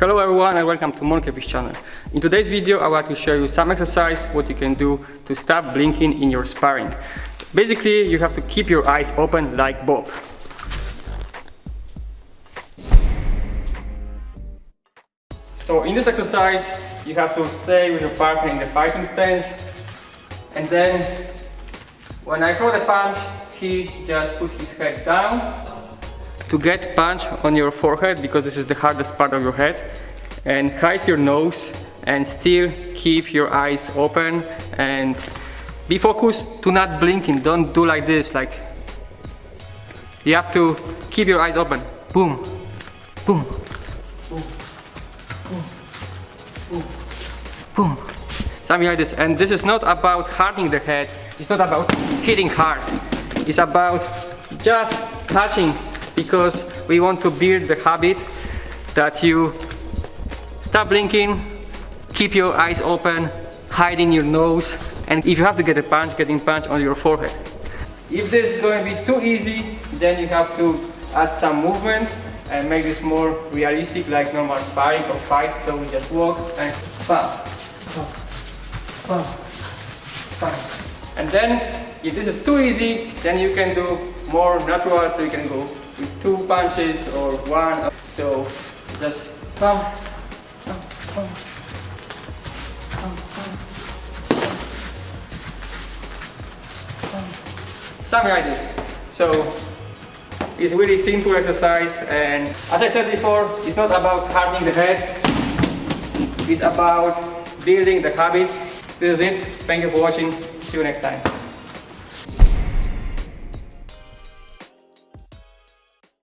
Hello everyone and welcome to Monkefish channel. In today's video I want to show you some exercise what you can do to stop blinking in your sparring. Basically you have to keep your eyes open like Bob. So in this exercise you have to stay with your partner in the fighting stance and then when I throw the punch he just put his head down to get punch on your forehead because this is the hardest part of your head and hide your nose and still keep your eyes open and be focused. To not blinking. Don't do like this like you have to keep your eyes open. Boom. Boom. Boom. Boom. Boom, something like this. And this is not about hardening the head. It's not about hitting hard. It's about just touching because we want to build the habit that you stop blinking, keep your eyes open, hiding your nose, and if you have to get a punch, getting punch on your forehead. If this is going to be too easy, then you have to add some movement and make this more realistic like normal sparring or fight. So we just walk and bam, bam, bam, And then, if this is too easy, then you can do more natural, so you can go with two punches or one. So just pump, Something like this. So it's really simple exercise and as I said before, it's not about hardening the head, it's about building the habit. This is it. Thank you for watching. See you next time.